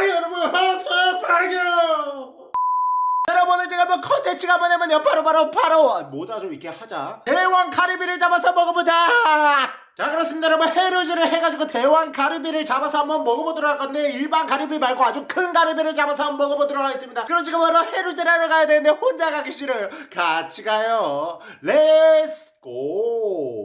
대박 여러분 대박이요! 여러분 오늘 제가 뭐 컨텐츠가 뭐냐면요 바로 바로 바로 아, 모자 좀 이렇게 하자. 대왕 가리비를 잡아서 먹어보자! 자 그렇습니다 여러분. 해루질을 해가지고 대왕 가리비를 잡아서 한번 먹어보도록 할 건데 일반 가리비 말고 아주 큰 가리비를 잡아서 한번 먹어보도록 하겠습니다. 그럼 지금 바로 해루질을 하러 가야 되는데 혼자 가기 싫어요. 같이 가요. Let's go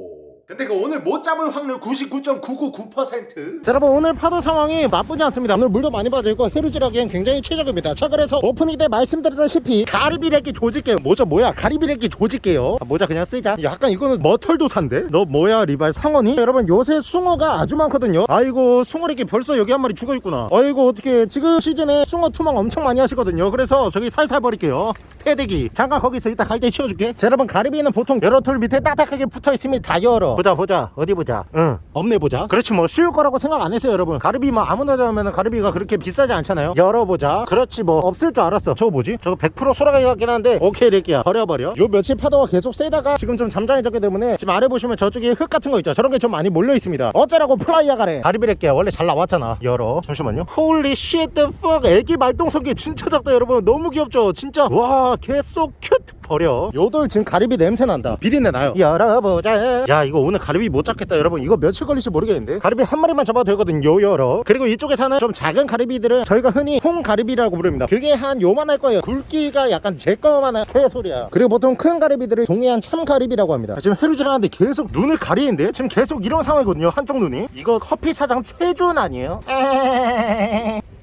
근데 그 오늘 못 잡을 확률 99.999%. 자 여러분 오늘 파도 상황이 나쁘지 않습니다. 오늘 물도 많이 빠져있고 해루질하기엔 굉장히 최적입니다. 자 그래서 오프닝 때 말씀드렸다시피 가리비래기 조질게요. 모자 뭐야? 가리비래기 조질게요. 아, 모자 그냥 쓰자. 약간 이거는 머털도사인데? 너 뭐야 리발 상원이? 여러분 요새 숭어가 아주 많거든요. 아이고 숭어래기 벌써 여기 한 마리 죽어있구나. 아이고 어떻게 지금 시즌에 숭어 투망 엄청 많이 하시거든요. 그래서 저기 살살 버릴게요. 패대기 잠깐 거기서 이따 갈때 치워줄게. 자 여러분 가리비는 보통 여러 털 밑에 딱딱하게 붙어있으면 다 열어. 보자 보자. 어디 보자? 응. 없네 보자. 그렇지 뭐 쉬울 거라고 생각 안 했어요 여러분. 가리비 뭐 아무나 잡으면 가리비가 그렇게 비싸지 않잖아요. 열어보자. 그렇지 뭐 없을 줄 알았어. 저거 뭐지? 저거 100% 소라각이 같긴 한데 오케이 렉기야 버려버려. 요 며칠 파도가 계속 세다가 지금 좀 잠잠해졌기 때문에 지금 아래 보시면 저쪽에 흙 같은 거 있죠? 저런 게 좀 많이 몰려 있습니다. 어쩌라고 플라이야 가래. 가리비 렉기야 원래 잘 나왔잖아. 열어. 잠시만요. Holy shit the fuck. 애기 말똥석이 진짜 작다 여러분. 너무 귀엽죠? 진짜. 와 개 so cute 버려. 요돌 지금 가리비 냄새 난다. 비린내 나요. 열어보자. 야 이거 오늘 가리비 못 잡겠다 여러분. 이거 며칠 걸릴지 모르겠는데. 가리비 한 마리만 잡아도 되거든요 열어. 그리고 이쪽에 사는 좀 작은 가리비들은 저희가 흔히 홍가리비라고 부릅니다. 그게 한 요만 할 거예요. 굵기가 약간 제 거만 한 개소리야. 그리고 보통 큰 가리비들을 동해안 참가리비라고 합니다. 지금 해루질 하는데 계속 눈을 가리는데 지금 계속 이런 상황이거든요 한쪽 눈이. 이거 커피 사장 최준 아니에요?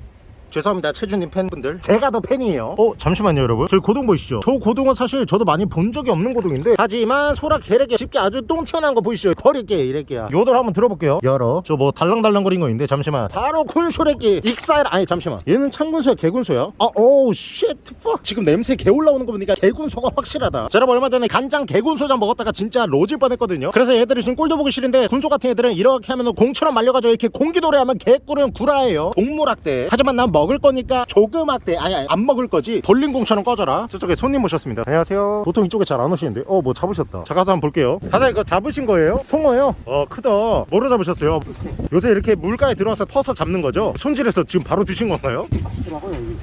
죄송합니다 최준님 팬분들. 제가 더 팬이에요. 어 잠시만요 여러분. 저희 고동 보이시죠? 저 고동은 사실 저도 많이 본 적이 없는 고동인데 하지만 소라 게레게 쉽게 아주 똥 튀어나온 거 보이시죠? 버릴게 이럴게요. 요들 한번 들어볼게요. 열어. 저 뭐 달랑달랑거린 거 있는데 잠시만. 바로 쿨쇼레기 익사일 아니 잠시만. 얘는 창군소야 개군소야? 아 oh shit 지금 냄새 개 올라오는 거 보니까 개군소가 확실하다. 자, 여러분 얼마 전에 간장 개군소장 먹었다가 진짜 로질 뻔했거든요. 그래서 얘들이 지금 꼴도 보기 싫은데 군소 같은 애들은 이렇게 하면 공처럼 말려가지고 이렇게 공기도래 하면 개꿀은 구라예요. 동물학대. 하지만 난 먹을 거니까 조그맣대 아니, 아니 안 먹을 거지 볼링공처럼 꺼져라 저쪽에 손님 오셨습니다 안녕하세요 보통 이쪽에 잘 안 오시는데 어 뭐 잡으셨다 자 가서 한번 볼게요 사장님 이거 잡으신 거예요? 숭어요? 어 크다 뭐로 잡으셨어요? 요새 이렇게 물가에 들어와서 퍼서 잡는 거죠? 손질해서 지금 바로 드신 건가요?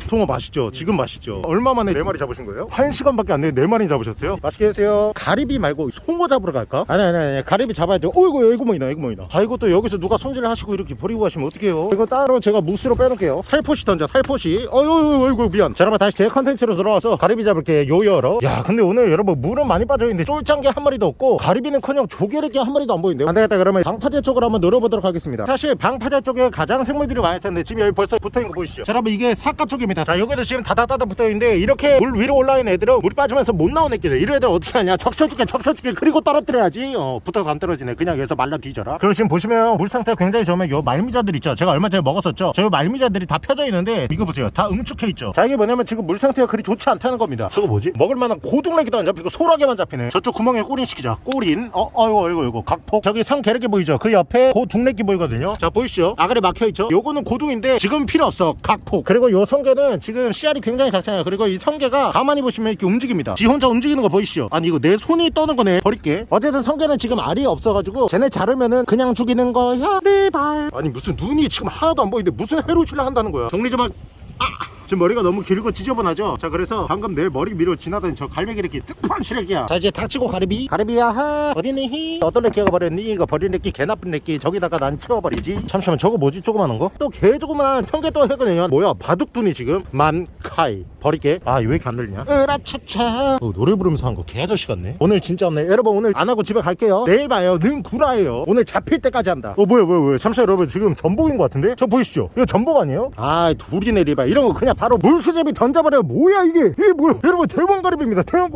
송어 맛있죠? 지금 맛있죠? 얼마 만에 네 마리 잡으신 거예요? 한 시간밖에 안 되는데 네 마리 잡으셨어요? 맛있게 드세요 가리비 말고 송어 잡으러 갈까? 아니 아니 아니 가리비 잡아야죠 어이구 이거 뭐이나 이거 뭐이나 아이고 또 여기서 누가 손질을 하시고 이렇게 버리고 가시면 어떡해요 이거 따로 제가 무스로 빼놓을게요 살포시 던져 살포시. 어이구 어이구 미안. 자 여러분 다시 제 컨텐츠로 돌아와서 가리비 잡을게 요여러 야 근데 오늘 여러분 물은 많이 빠져있는데 쫄짱게 한 마리도 없고 가리비는커녕 조개르게 한 마리도 안 보이는데요. 안 되겠다 그러면 방파제 쪽으로 한번 노려보도록 하겠습니다. 사실 방파제 쪽에 가장 생물들이 많이 있었는데 지금 여기 벌써 붙어있는 거 보이시죠? 자 여러분 이게 사과 쪽입니다. 자 여기도 지금 다다다다 붙어있는데 이렇게 물 위로 올라있는 애들은 물 빠지면서 못 나온 애끼들 이런 애들 어떻게 하냐? 적셔줄게 적셔줄게. 그리고 떨어뜨려야지. 어 붙어서 안 떨어지네. 그냥 여기서 말라 뒤져라 그리고 지금 보시면 물 상태가 굉장히 좋으면 요 말미자들 있죠? 제가 얼마 전에 먹었었죠? 저 말미자들이 다 펴져 있는 데 이거 보세요. 다 응축해 있죠. 자 이게 뭐냐면 지금 물 상태가 그리 좋지 않다는 겁니다. 저거 뭐지? 먹을만한 고등래기도 안 잡히고 소라게만 잡히네. 저쪽 구멍에 꼬린 시키자. 꼬린 어 어이구 어이구 어이구 각폭 저기 성 게르기 보이죠? 그 옆에 고둥래기 보이거든요. 자 보이시죠? 아가리 막혀있죠? 요거는 고둥인데 지금 필요 없어. 각폭 그리고 요 성게는 지금 씨알이 굉장히 작잖아요. 그리고 이 성게가 가만히 보시면 이렇게 움직입니다. 지 혼자 움직이는 거 보이시죠? 아니 이거 내 손이 떠는 거네. 버릴게. 어쨌든 성게는 지금 알이 없어가지고 쟤네 자르면은 그냥 죽이는 거야. 리발. 아니 무슨 눈이 지금 하나도 안 보이는데 무슨 해로실라 한다는 거야 정리 좀 하... 아! 지금 머리가 너무 길고 지저분하죠? 자 그래서 방금 내 머리 위로 지나던 저 갈매기 이렇게 뜩판 시래기야. 자 이제 닥치고 가리비. 가리비야 하. 어디니? 히 어떤 래끼가 버렸니? 이거 버린 래끼 개 나쁜 래끼. 저기다가 난 치워버리지. 잠시만 저거 뭐지? 조그마한 거? 또 개 조그만한 성게 또 했거든요. 뭐야 바둑둔이 지금? 만카이. 버릴게. 아 왜 이렇게 안 들리냐? 으라차차. 어, 노래 부르면서 한 거 개아저씨 같네. 오늘 진짜 없네. 여러분 오늘 안 하고 집에 갈게요. 내일 봐요. 는 구라예요. 오늘 잡힐 때까지 한다. 어 뭐야 뭐야 뭐야. 잠시만 여러분. 지금 전복인 것 같은데? 저 보이시죠? 이거 전복 아니에요? 아 둘이 내리봐. 이런 거 그냥 바로 물수제비 던져버려. 뭐야 이게? 이게 뭐야? 여러분 대왕가리비입니다. 대왕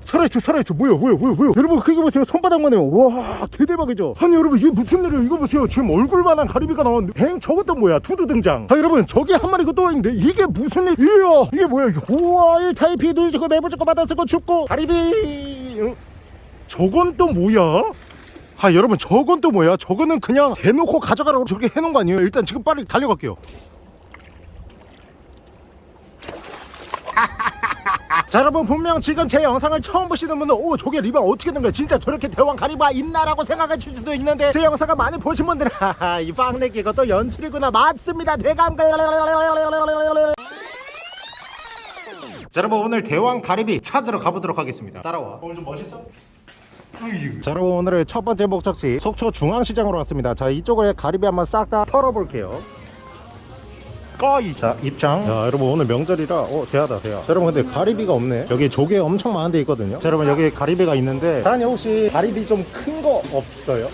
살아있어 살아있어 뭐야 뭐야 뭐야 뭐야? 여러분 크게 보세요. 손바닥만 해요. 와 개대박이죠? 아니 여러분 이게 무슨 일이에요? 이거 보세요. 지금 얼굴만한 가리비가 나왔는데. 뱅 저것도 뭐야? 투두 등장. 아 여러분 저기 한 마리 또 있는데 이게 무슨 일 이야 이게 뭐야 이거 우와 1타입이 누르고 내부적고 받아쓰고 죽고. 가리비! 응? 저건 또 뭐야? 아 여러분 저건 또 뭐야? 저거는 그냥 대놓고 가져가라고 저렇게 해놓은 거 아니에요? 일단 지금 빨리 달려갈게요 자 여러분 분명 지금 제 영상을 처음 보시는 분은 오 저게 리뷰가 어떻게 된 거야? 진짜 저렇게 대왕 가리비가 있나 라고 생각하실 수도 있는데 제 영상을 많이 보신 분들은 하하 이 빵내기 이것도 연출이구나. 맞습니다. 대감. 자 여러분 오늘 대왕 가리비 찾으러 가보도록 하겠습니다. 따라와. 오늘 좀 멋있어? 자 여러분 오늘의 첫 번째 목적지 속초 중앙시장으로 왔습니다. 자 이쪽을 가리비 한번 싹 다 털어볼게요 꺼이 자 입장. 자 여러분 오늘 명절이라 어 대하다 대하. 자, 여러분 근데 가리비가 없네. 여기 조개 엄청 많은 데 있거든요. 자 여러분 여기 가리비가 있는데. 다니 혹시 가리비 좀 큰 거 없어요?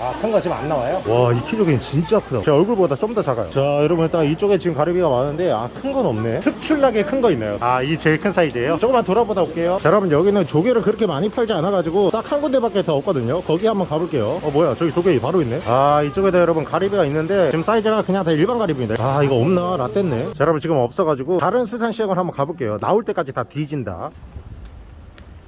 아큰 거 지금 안 나와요? 와이 키조개는 진짜 크다 제 얼굴보다 좀 더 작아요. 자 여러분 일단 이쪽에 지금 가리비가 많은데 아 큰 건 없네. 특출나게 큰 거 있나요? 아이 제일 큰 사이즈예요? 조금만 돌아보다 올게요. 자 여러분 여기는 조개를 그렇게 많이 팔지 않아 가지고 딱 한 군데밖에 더 없거든요. 거기 한번 가볼게요. 어 뭐야 저기 조개 바로 있네. 아 이쪽에도 여러분 가리비가 있는데 지금 사이즈가 그냥 다 일반 가리비인데 아 이거 없나? 라떼네. 자 여러분 지금 없어가지고 다른 수산시장을 한번 가볼게요. 나올 때까지 다 뒤진다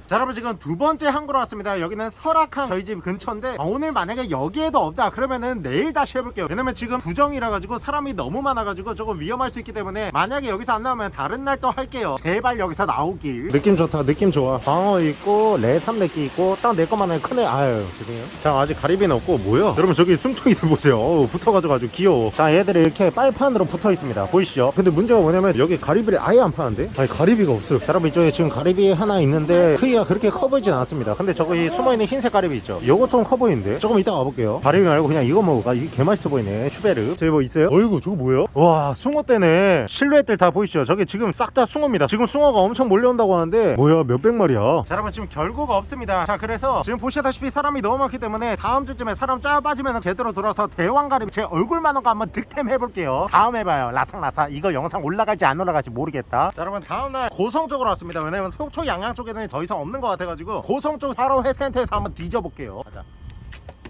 자 여러분 지금 두 번째 항구로 왔습니다. 여기는 설악항 저희 집 근처인데 아, 오늘 만약에 여기에도 없다 그러면은 내일 다시 해볼게요. 왜냐면 지금 구정이라 가지고 사람이 너무 많아 가지고 조금 위험할 수 있기 때문에 만약에 여기서 안 나오면 다른 날 또 할게요. 제발 여기서 나오길. 느낌 좋다 느낌 좋아. 광어 있고 레삼레끼 있고 딱 내 것만 해 크네 아유 죄송해요. 자 아직 가리비는 없고 뭐야? 여러분 저기 심퉁이들 보세요. 어우, 붙어가지고 아주 귀여워. 자 얘들이 이렇게 빨판으로 붙어 있습니다. 보이시죠? 근데 문제가 뭐냐면 여기 가리비를 아예 안 파는데? 아니 가리비가 없어요. 자 여러분 이쪽에 지금 가리비 하나 있는데 크기 가 그렇게 커 보이진 않습니다. 근데 저기 숨어있는 흰색 가리비 있죠? 요거 좀 커 보이는데? 조금 이따 가볼게요. 가리비 말고 그냥 이거 먹을까? 이게 개맛있어 보이네. 슈베르. 저기 뭐 있어요? 어이구 저거 뭐야? 와 숭어떼네. 실루엣들 다 보이시죠? 저기 지금 싹 다 숭어입니다. 지금 숭어가 엄청 몰려온다고 하는데 뭐야 몇백 마리야? 자 여러분 지금 결과가 없습니다. 자 그래서 지금 보시다시피 사람이 너무 많기 때문에 다음 주쯤에 사람 짜 빠지면 제대로 돌아서 대왕가리비 제 얼굴만 한 거 한번 득템 해볼게요. 다음에 봐요. 라삭라삭. 이거 영상 올라갈지 안 올라갈지 모르겠다. 자 여러분 다음날 고성 쪽으로 왔습니다. 왜냐면 속초 양양 쪽에는 더 이상 없는 것 같아가지고 고성 쪽 사로 회센터에서 한번 뒤져볼게요 가자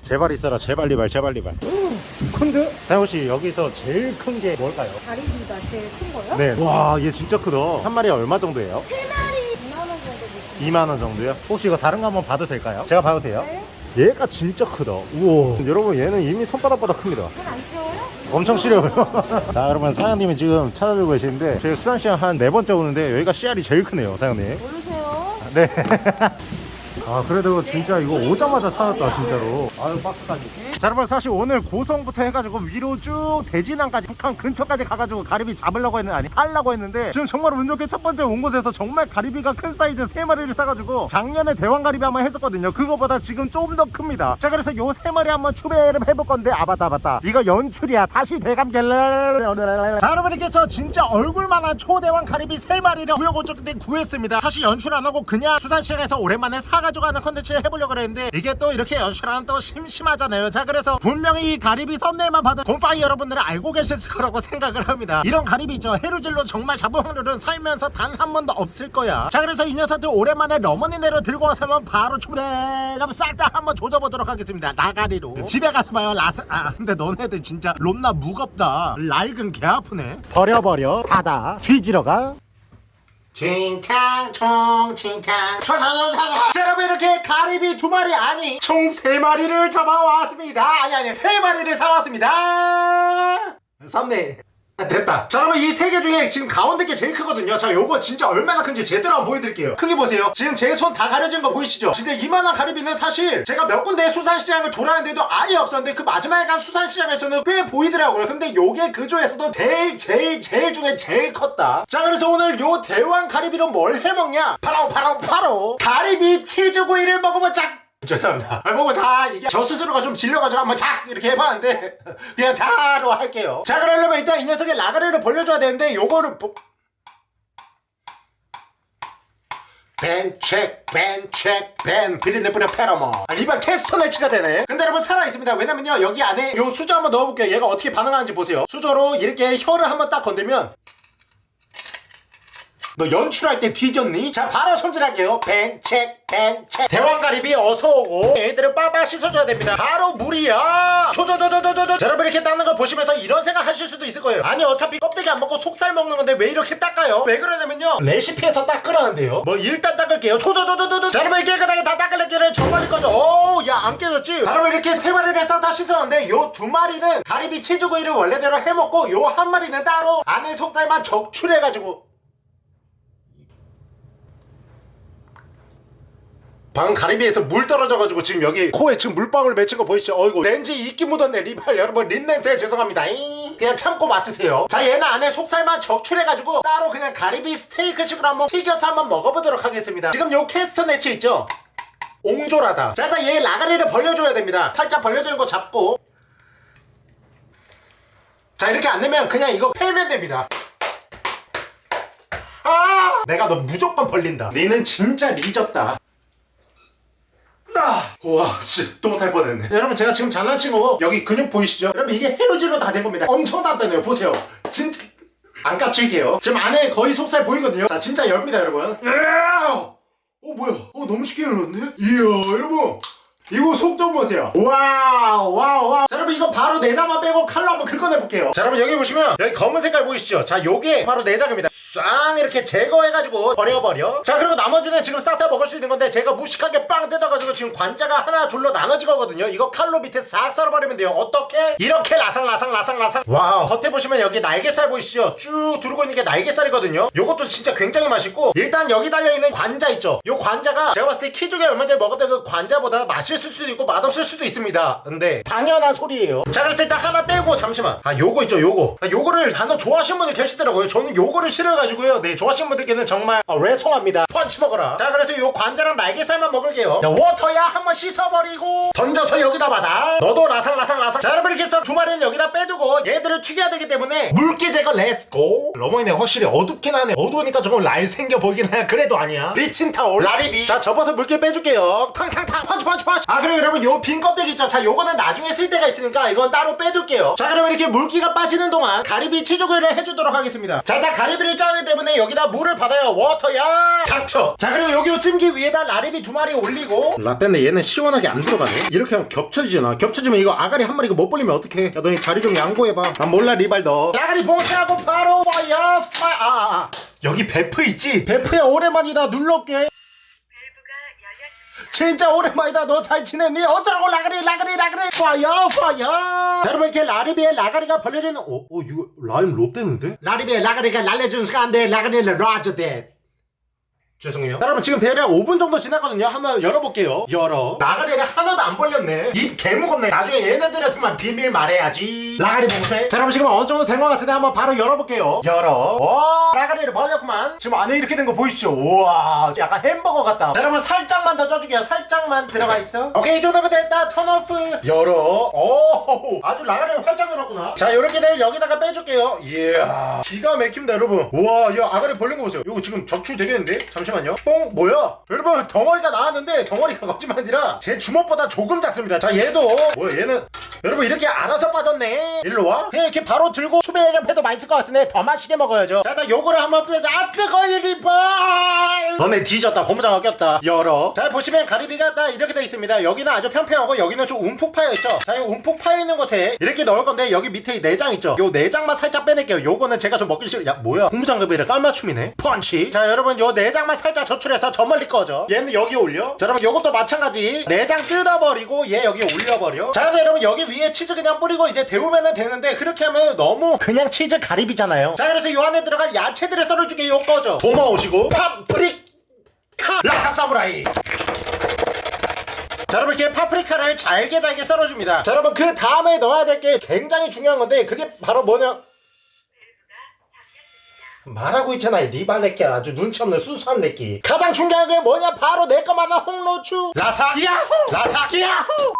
제발 있어라 제발 리발 제발 리발 큰데? 사영씨 여기서 제일 큰 게 뭘까요? 다리비가 제일 큰 거요? 네. 와, 얘 진짜 크다. 한 마리에 얼마 정도예요? 세 마리 2만 원 정도 주시면 2만 원 정도요? 혹시 이거 다른 거 한번 봐도 될까요? 제가 봐도 돼요? 네? 얘가 진짜 크다. 우와. 여러분 얘는 이미 손바닥보다 큽니다. 태워요? 엄청 시려워요. 자, 여러분 사장님이 지금 찾아들고 계시는데 저희 수산시장 한 네 번째 오는데 여기가 씨알이 제일 크네요, 사장님. 네. 아 그래도 진짜 이거 오자마자 찾았다 진짜로. 아유 박스까지. 자 여러분 사실 오늘 고성부터 해가지고 위로 쭉 대진항까지 북한 근처까지 가가지고 가리비 잡으려고 했는데 아니 살려고 했는데 지금 정말 운 좋게 첫 번째 온 곳에서 정말 가리비가 큰 사이즈 세마리를 싸가지고 작년에 대왕가리비 한번 했었거든요. 그거보다 지금 좀 더 큽니다. 자 그래서 요세 마리 한번 추배를 해볼 건데 아 맞다 맞다. 이거 연출이야. 다시 대감갤 자 여러분께서 진짜 얼굴만한 초대왕 가리비 세 마리를 우여곡절 끝에 구했습니다. 사실 연출 안 하고 그냥 수산시장에서 오랜만에 사가지고 하는 컨텐츠를 해보려고 그랬는데 이게 또 이렇게 연출하면 또 심심하잖아요. 자 그래서 분명히 이 가리비 썸네일만 봐도 곰팡이 여러분들은 알고 계셨을 거라고 생각을 합니다. 이런 가리비 있죠. 해루질로 정말 잡을 확률은 살면서 단 한 번도 없을 거야. 자 그래서 이 녀석들 오랜만에 러머니네로 들고 와서 면 바로 출발! 한번 싹 다 한번 조져보도록 하겠습니다. 나가리로. 집에 가서 봐요. 라스 아 근데 너네들 진짜 롬나 무겁다. 낡은 개 아프네. 버려버려. 닫아 뒤지러 가 칭창 총 칭창 자 여러분 이렇게 가리비 두 마리 아니 총 세 마리를 잡아왔습니다. 아니 아니 세 마리를 사왔습니다. 썸네일. 아, 됐다. 자 여러분 이 세 개 중에 지금 가운데 게 제일 크거든요. 자 요거 진짜 얼마나 큰지 제대로 한번 보여드릴게요. 크기 보세요. 지금 제 손 다 가려진 거 보이시죠? 진짜 이만한 가리비는 사실 제가 몇 군데 수산시장을 돌아다녔는데도 아예 없었는데 그 마지막에 간 수산시장에서는 꽤 보이더라고요. 근데 요게 그 중에서도 제일 제일 제일 중에 제일 컸다. 자 그래서 오늘 요 대왕 가리비로 뭘 해먹냐? 바로 바로 바로 가리비 치즈구이를 먹어보자 죄송합니다. 아, 뭐다 이게 저 스스로가 좀 질려가지고 한번 착 이렇게 해봤는데 그냥 자로 할게요. 자 그러려면 일단 이 녀석의 라가리를 벌려줘야 되는데 요거를 보... 벤책 벤책 벤 비린내 뿌려 페라모. 아, 리발 캐스터네치가 되네. 근데 여러분 살아있습니다. 왜냐면요 여기 안에 요 수저 한번 넣어볼게요. 얘가 어떻게 반응하는지 보세요. 수저로 이렇게 혀를 한번 딱 건들면 너 연출할 때 뒤졌니? 자 바로 손질할게요. 벤책 벤책. 대왕가리비 어서오고. 얘들을 빠빠 씻어줘야 됩니다. 바로 물이야. 조조조조조조 자, 여러분 이렇게 닦는 걸 보시면서 이런 생각 하실 수도 있을 거예요. 아니 어차피 껍데기 안 먹고 속살 먹는 건데 왜 이렇게 닦아요? 왜 그러냐면요. 레시피에서 닦으라는데요. 뭐 일단 닦을게요. 조조조조조조. 자 여러분 깨끗하게 다 닦을게요. 정말 거죠? 오야 안 깨졌지? 자, 여러분 이렇게 세 마리를 싹 다 씻었는데 요 두 마리는 가리비 치즈구이를 원래대로 해먹고 요 한 마리는 따로 안에 속살만 적출해가지고 방금 가리비에서 물 떨어져가지고 지금 여기 코에 지금 물방울 맺힌 거 보이시죠? 어이구 렌즈 이끼 묻었네. 리발 여러분 린넨세 죄송합니다. 잉. 그냥 참고 맡으세요. 자 얘는 안에 속살만 적출해가지고 따로 그냥 가리비 스테이크식으로 한번 튀겨서 한번 먹어보도록 하겠습니다. 지금 요 캐스터 네츠 있죠? 옹졸하다. 자 일단 얘 라가리를 벌려줘야 됩니다. 살짝 벌려주는 거 잡고. 자 이렇게 안 되면 그냥 이거 패면 됩니다. 아! 내가 너 무조건 벌린다. 니는 진짜 리졌다 아, 와, 진짜 또살 뻔했네. 여러분, 제가 지금 장난친 거 여기 근육 보이시죠? 여러분, 이게 헤어질로 다 된 겁니다. 엄청 단단해요. 보세요. 진짜. 안 깝칠게요. 지금 안에 거의 속살 보이거든요. 자, 진짜 엽니다, 여러분. 으아! 어, 뭐야? 어, 너무 쉽게 열었네? 이야, 여러분. 이거 속 좀 보세요. wow, wow, wow. 자, 여러분, 이거 바로 내장만 빼고 칼로 한번 긁어내볼게요. 자, 여러분, 여기 보시면 여기 검은 색깔 보이시죠? 자, 요게 바로 내장입니다. 싹 이렇게 제거해가지고 버려버려. 자, 그리고 나머지는 지금 싹 다 먹을 수 있는 건데 제가 무식하게 빵 뜯어가지고 지금 관자가 하나 둘로 나눠진 거거든요. 이거 칼로 밑에 싹 썰어버리면 돼요. 어떻게? 이렇게 라상라상 라상라상. wow. 겉에 보시면 여기 날개살 보이시죠? 쭉 두르고 있는 게 날개살이거든요. 요것도 진짜 굉장히 맛있고 일단 여기 달려있는 관자 있죠? 요 관자가 제가 봤을 때 키조개 얼마 전에 먹었던 그 관자보다 맛 있을 수도 있고 맛없을 수도 있습니다. 근데 당연한 소리예요. 자, 그래서 일단 하나 떼고 잠시만. 아, 요거 있죠, 요거. 아, 요거를 단어 좋아하시는 분들 계시더라고요. 저는 요거를 싫어가지고요. 네, 좋아하시는 분들께는 정말 아, 죄송합니다. 펀치 먹어라. 자, 그래서 요 관자랑 날개살만 먹을게요. 자, 워터야 한번 씻어버리고 던져서 여기다 받아. 너도 라상라상 라상. 자, 여러분 이렇게 해서 두 마리는 여기다 빼두고 얘들을 튀겨야 되기 때문에 물기 제거 let's go. 러머니네 확실히 어둡긴 하네. 어두우니까 조금 날 생겨 보이긴 해. 그래도 아니야. 리친 타올. 라리비. 자, 접어서 물기 빼줄게요. 탕탕탕 펀치 펀치 펀치. 아, 그리고 여러분 요 빈 껍데기 있죠. 자, 요거는 나중에 쓸 때가 있으니까 이건 따로 빼둘게요. 자, 그러면 이렇게 물기가 빠지는 동안 가리비 치조개를 해주도록 하겠습니다. 자, 일단 가리비를 짜기 때문에 여기다 물을 받아요. 워터야. 닥쳐. 자, 그리고 여기 요 찜기 위에다 라리비 두 마리 올리고. 라떼네 얘는 시원하게 안 들어가네. 이렇게 하면 겹쳐지잖아. 겹쳐지면 이거 아가리 한 마리가 못 벌리면 어떡해. 야, 너희 자리 좀 양보해 봐. 난 몰라, 리발 너. 아가리 봉쇄하고 바로 와야 파. 아, 아, 아. 여기 베프 있지? 베프야 오랜만이다. 눌러올게. 진짜 오랜만이다 너 잘 지냈니? 어쩌라고 라그리 라그리 라그리 파이어 파이어 여러분 이렇게 라리비에 라가리가 벌려져 있는 어? 어 이거 라임 롯데는데? 라리비에 라가리가 날려준 순간데 라가리를 놔줘대 죄송해요. 자, 여러분 지금 대략 5분 정도 지났거든요. 한번 열어볼게요. 열어. 라가리를 하나도 안 벌렸네. 입 개무겁네. 나중에 얘네들한테만 비밀 말해야지. 라가리 봉쇄. 자 여러분 지금 어느 정도 된 것 같은데 한번 바로 열어볼게요. 열어. 와 라가리를 벌렸구만. 지금 안에 이렇게 된 거 보이시죠? 우와 약간 햄버거 같다. 자 여러분 살짝만 더 쪄줄게요. 살짝만 들어가 있어. 오케이 이 정도면 됐다. turn off. 열어. 오 아주 라가리를 활짝 열었구나. 자 이렇게 되면 여기다가 빼줄게요. 이야 기가 막힙니다 여러분. 우와 이 아가리 벌린 거 보세요. 이거 지금 적출 되겠는데? 잠시만 요. 뽕 뭐야? 여러분 덩어리가 나왔는데 덩어리가 거짓말 아니라 제 주먹보다 조금 작습니다. 자 얘도. 뭐야 얘는 여러분 이렇게 알아서 빠졌네. 일로 와. 그냥 이렇게 바로 들고 추배해서 해도 맛있을 것 같은데 더 맛있게 먹어야죠. 자 일단 요거를 한번 뿌려자. 아 뜨거워 리발 너네 뒤졌다. 고무장어 꼈다. 열어. 자 보시면 가리비가 딱 이렇게 돼 있습니다. 여기는 아주 평평하고 여기는 좀 움푹 파여 있죠? 자이 움푹 파여 있는 곳에 이렇게 넣을 건데 여기 밑에 이 내장 있죠? 요 내장만 살짝 빼낼게요. 요거는 제가 좀 먹기 싫어 야 뭐야? 고무장갑이래 깔맞춤이네. 펀치. 자 여러분 요 내장만 살짝 저출해서 저 멀리 꺼져. 얘는 여기 올려. 자 여러분 요것도 마찬가지. 내장 뜯어버리고 얘 여기 올려버려. 자 여러분 여기 위에 치즈 그냥 뿌리고 이제 데우면 되는데 그렇게 하면 너무 그냥 치즈 가리비잖아요. 자 그래서 요 안에 들어갈 야채들을 썰어주게 요 꺼져. 도마 오시고. 파프리카. 락삭 사무라이. 자 여러분 이렇게 파프리카를 잘게 잘게 썰어줍니다. 자 여러분 그 다음에 넣어야 될 게 굉장히 중요한 건데 그게 바로 뭐냐? 말하고 있잖아 이 리발레끼 아주 눈치 없는 수수한 레끼. 가장 중요한 게 뭐냐? 바로 내 것만한 홍로추. 라사 야호! 라사 야호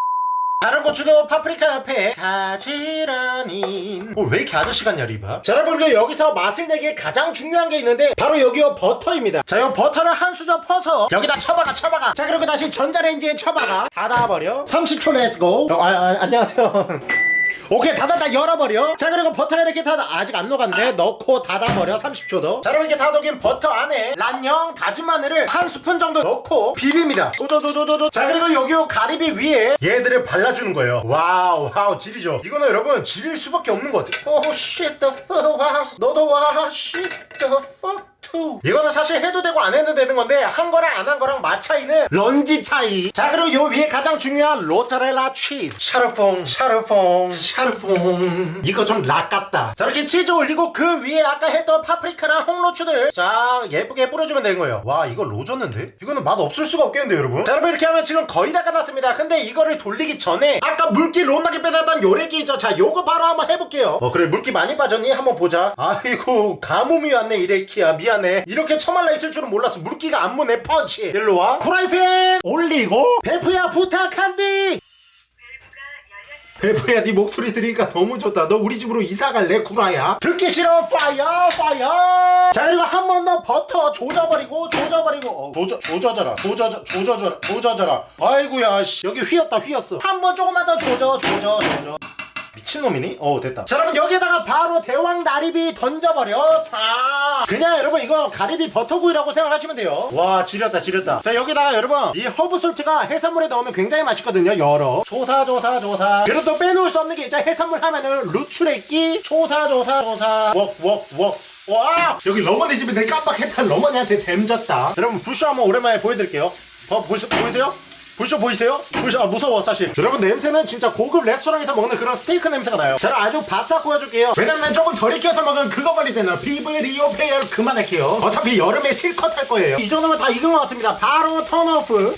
다른 고추도 파프리카 옆에 가지런히 어, 왜 이렇게 아저씨 같냐 리바 자 여러분 그리고 여기서 맛을 내기에 가장 중요한 게 있는데 바로 여기요 버터입니다. 자 이 버터를 한 수저 퍼서 여기다 쳐박아 쳐박아. 자 그리고 다시 전자레인지에 쳐박아. 닫아버려. 30초 let's go. 어, 아, 아, 안녕하세요 오케이 닫았다 열어버려. 자 그리고 버터 이렇게 닫아 아직 안 녹았네. 넣고 닫아버려. 30초 더자 여러분 이렇게 다 녹인 버터 안에 란영 다진 마늘을 한 스푼 정도 넣고 비빕니다. 도도도도도도. 자 그리고 여기 요 가리비 위에 얘들을 발라주는 거예요. wow wow 질이죠. 이거는 여러분 질일 수밖에 없는 것 같아요 oh shit the fuck wow. 너도 와 shit the 2 이거는 사실 해도 되고 안 해도 되는 건데 한 거랑 안 한 거랑 맛 차이는 런지 차이. 자 그리고 요 위에 가장 중요한 로자렐라 치즈. 샤르퐁 샤르퐁 샤르퐁. 이거 좀 락 같다. 자 이렇게 치즈 올리고 그 위에 아까 했던 파프리카랑 홍로추들 쫙 예쁘게 뿌려주면 되는 거예요. 와 이거 로졌는데? 이거는 맛 없을 수가 없겠는데 여러분? 자 여러분 이렇게 하면 지금 거의 다 끝났습니다. 근데 이거를 돌리기 전에 아까 물기 롬나게 빼놨던 요래기 있죠? 자 요거 바로 한번 해볼게요. 어 그래 물기 많이 빠졌니? 한번 보자. 아이고 가뭄이 왔네 이레키야 미안해 이렇게 처말라 있을 줄은 몰랐어. 물기가 안 무네 펀치. 일로와. 프라이팬! 올리고. 베프야 부탁한디. 베프야 네 목소리 들으니까 너무 좋다. 너 우리 집으로 이사 갈래 구라야? 듣기 싫어. 파이어 파이어. 자 그리고 한 번 더 버터 조져버리고 조져버리고. 어, 조져 조져져라. 조져져 조져져라. 조져져라. 아이고야 씨. 여기 휘었다 휘었어. 한 번 조금만 더 조져 조져 조져 미친놈이니? 어 됐다. 자 여러분 여기에다가 바로 대왕 나리비 던져버려. 다 그냥 여러분 이거 가리비 버터구이라고 생각하시면 돼요. 와 지렸다 지렸다. 자 여기다가 여러분 이 허브 솔트가 해산물에 넣으면 굉장히 맛있거든요 열어 조사 조사 조사. 그리고 또 빼놓을 수 없는 게 있죠. 해산물 하면은 루추레끼 조사 조사 조사. 웍웍웍. 와! 여기 러머니 내 깜빡했다. 러머니한테 댐졌다. 여러분 불쇼 한번 오랜만에 보여드릴게요. 어 보시, 보이세요? 불쇼 보이세요? 불쇼 아 무서워 사실. 여러분 냄새는 진짜 고급 레스토랑에서 먹는 그런 스테이크 냄새가 나요. 저는 아주 바싹 구워줄게요. 왜냐면 조금 덜 익혀서 먹으면 그거 버리잖아요 비브리오 패혈 그만할게요. 어차피 여름에 실컷 할 거예요. 이 정도면 다 익은 것 같습니다. 바로 turn off.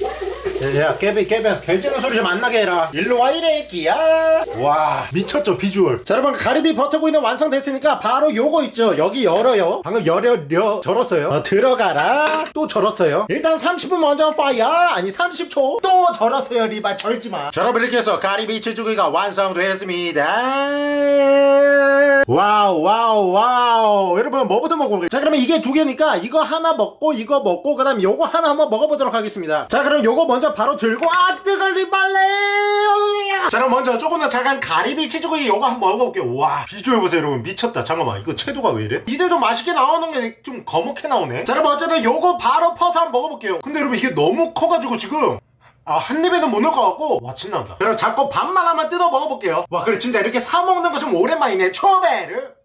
야 깨비 깨비. 결제는 소리 좀 안 나게 해라. 일로 와 이래 끼야. 와 미쳤죠 비주얼. 자 여러분 가리비 버터구이는 완성됐으니까 바로 요거 있죠. 여기 열어요. 방금 열려 절었어요. 어, 들어가라. 또 절었어요. 일단 30분 먼저 fire. 아니 30초 또 절었어요 리바 절지마. 자 여러분 이렇게 해서 가리비 치즈구이가 완성됐습니다. 와우 와우 와우. 여러분 뭐부터 먹어볼게요? 자 그러면 이게 두 개니까 이거 하나 먹고 이거 먹고 그 다음 요거 하나 한번 먹어보도록 하겠습니다. 자 그럼 요거 먼저 바로 들고 아 뜨걸 리발레! 자 그럼 먼저 조금 더 작은 가리비 치즈구이 요거 한번 먹어볼게요. 와 비주얼 보세요 여러분. 미쳤다. 잠깐만 이거 채도가 왜 이래? 이제 좀 맛있게 나오는 게 좀 거먹게 나오네. 자 그럼 어쨌든 요거 바로 퍼서 한번 먹어볼게요. 근데 여러분 이게 너무 커가지고 지금 아, 한 입에는 못 넣을 것 같고, 와, 침 나온다. 그럼 자꾸 밥만 하면 뜯어 먹어볼게요. 와, 그래, 진짜 이렇게 사 먹는 거 좀 오랜만이네. 초배를.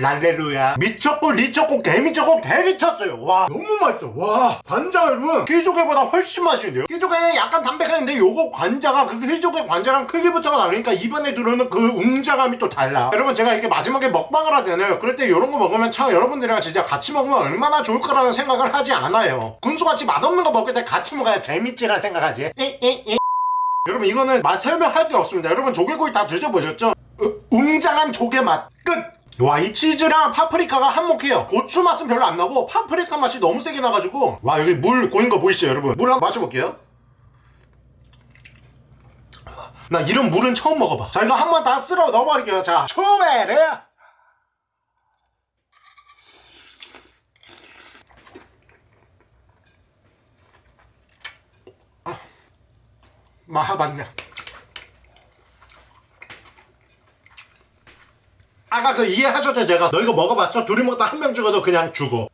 랄레루야. 미쳤고 리쳤고 개미쳤고 개리쳤어요. 와. 너무 맛있어. 와 관자 여러분 귀조개보다 훨씬 맛있는데요? 귀조개는 약간 담백한데 요거 관자가 그 귀조개 관자랑 크기부터가 다르니까 입안에 들어오는 그 웅장함이 또 달라. 여러분 제가 이렇게 마지막에 먹방을 하잖아요. 그럴 때 이런 거 먹으면 참 여러분들이랑 진짜 같이 먹으면 얼마나 좋을 거라는 생각을 하지 않아요. 군수같이 맛없는 거 먹을 때 같이 먹어야 재밌지라 생각하지. 에 에 에. 여러분 이거는 맛 설명할 게 없습니다. 여러분 조개구이 다 드셔보셨죠? 으, 웅장한 조개 맛. 끝! 와 이 치즈랑 파프리카가 한몫해요. 고추 맛은 별로 안 나고 파프리카 맛이 너무 세게 나가지고. 와 여기 물 고인 거 보이시죠 여러분? 물 한번 마셔볼게요. 나 이런 물은 처음 먹어봐. 자 이거 한번 다 쓸어 넣어버릴게요. 자 초베르 아, 마하 맞냐 아까 그 이해하셨죠? 제가 너 이거 먹어봤어? 둘이 먹다 한 명 죽어도 그냥 죽어.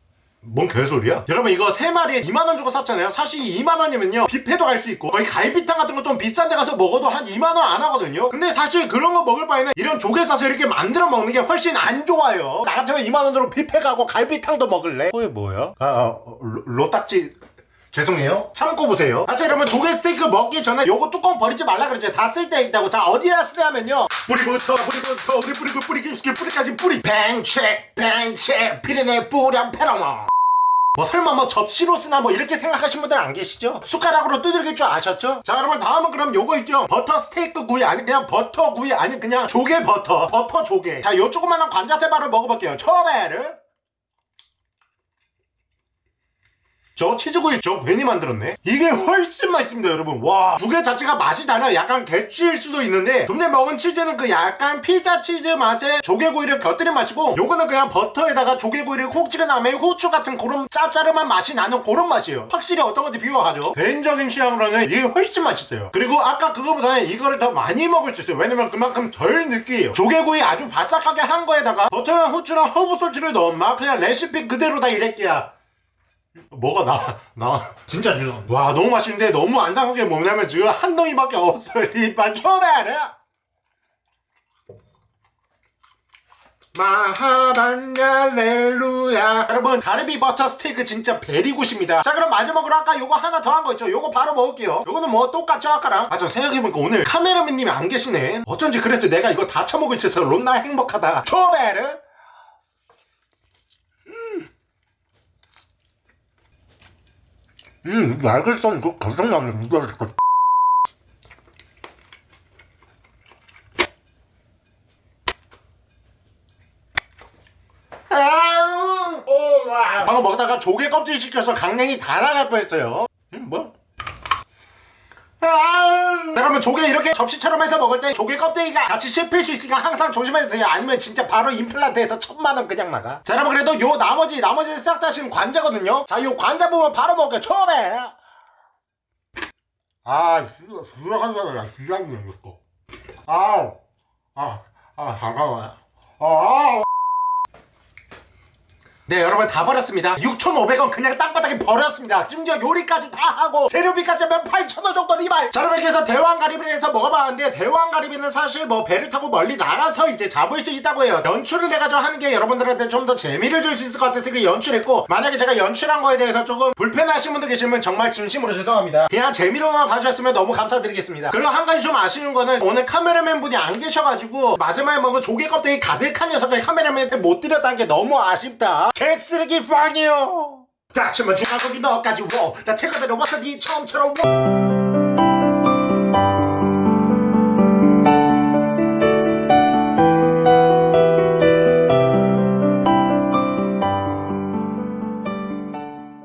뭔 개소리야? 여러분 이거 세마리에 2만원 주고 샀잖아요. 사실 2만원이면요 뷔페도 갈 수 있고 거의 갈비탕 같은 거 좀 비싼 데 가서 먹어도 한 2만원 안 하거든요. 근데 사실 그런 거 먹을 바에는 이런 조개 사서 이렇게 만들어 먹는 게 훨씬 안 좋아요. 나 같으면 2만원으로 뷔페 가고 갈비탕도 먹을래? 그게 뭐야? 아, 아 로, 로딱지 죄송해요. 참고 보세요. 아, 자, 여러분, 조개 스테이크 먹기 전에 요거 뚜껑 버리지 말라 그랬죠. 다 쓸 때 있다고. 자, 어디다 쓰냐면요. 뿌리부터, 뿌리부터, 우리 뿌리고, 뿌리 깊숙이, 뿌리까지 뿌리. 뱅책, 뱅책, 피리네 뿌렴 페라마. 뭐 설마 뭐 접시로 쓰나 뭐 이렇게 생각하신 분들 안 계시죠? 숟가락으로 두들길 줄 아셨죠? 자 여러분 다음은 그럼 요거 있죠? 버터 스테이크 구이 아니 그냥 버터 구이 아니 그냥 조개 버터 버터 조개 자 요 조그만한 관자세바를 먹어볼게요 처음에를 저 치즈구이 저 괜히 만들었네. 이게 훨씬 맛있습니다 여러분. 와 두 개 자체가 맛이 달라요. 약간 개취일 수도 있는데 좀 전에 먹은 치즈는 그 약간 피자 치즈 맛에 조개구이를 곁들인 맛이고 요거는 그냥 버터에다가 조개구이를 콕 찍은 다음에 후추 같은 그런 짭짤한 맛이 나는 그런 맛이에요. 확실히 어떤 건지 비교하죠. 개인적인 취향으로는 이게 훨씬 맛있어요. 그리고 아까 그거보다는 이거를 더 많이 먹을 수 있어요. 왜냐면 그만큼 덜 느끼해요. 조개구이 아주 바삭하게 한 거에다가 버터랑 후추랑 허브 소스를 넣은 맛 그냥 레시피 그대로 다 이래끼야 뭐가 나, 나. 진짜 지금. 와, 너무 맛있는데 너무 안타깝게 뭐냐면 지금 한 덩이밖에 없어. 이빨 초베르. 마하반갈렐루야 여러분 가르비 버터 스테이크 진짜 베리굿입니다 자 그럼 마지막으로 아까 요거 하나 더 한 거 있죠 요거 바로 먹을게요 요거는 뭐 똑같죠 아까랑 아 저 생각해보니까 오늘 카메라맨님이 안 계시네 어쩐지 그래서 내가 이거 다 처먹을 수 있어서 롬나 행복하다 초베르 음, 날개선 이거 가장 나네. 누가 와. 방금 먹다가 조개 껍질 시켜서 강냉이 다 나갈 뻔했어요. 음, 뭐? 아 그러면 조개 이렇게 접시처럼 해서 먹을 때 조개 껍데기가 같이 씹힐 수 있으니까 항상 조심해주세요. 아니면 진짜 바로 임플란트에서 천만 원 그냥 나가. 자, 여러분 그래도 요 나머지 나머지는 싹 다 지금 관자거든요. 자, 요 관자 부분 바로 먹을게요. 처음에. 아, 수락한 사람이야. 수작이 생겼어. 아우. 아, 아, 잠깐만. 아, 네 여러분 다 버렸습니다. 6,500원 그냥 땅바닥에 버렸습니다. 심지어 요리까지 다 하고 재료비까지 하면 8,000원 정도 리발. 자 여러분 그래서 대왕가리비를 해서 먹어봤는데 대왕가리비는 사실 뭐 배를 타고 멀리 나가서 이제 잡을 수 있다고 해요. 연출을 해가지고 하는 게 여러분들한테 좀 더 재미를 줄 수 있을 것 같아서 그 연출했고 만약에 제가 연출한 거에 대해서 조금 불편하신 분들 계시면 정말 진심으로 죄송합니다. 그냥 재미로만 봐주셨으면 너무 감사드리겠습니다. 그리고 한 가지 좀 아쉬운 거는 오늘 카메라맨 분이 안 계셔가지고 마지막에 먹은 조개 껍데기 가득한 녀석을 카메라맨한테 못 드렸다는 게 너무 아쉽다 개쓰레기 빵이요 자, 치면 중앙 거기 너까지 워. 나 체크대로 왔어 니 처음처럼 워.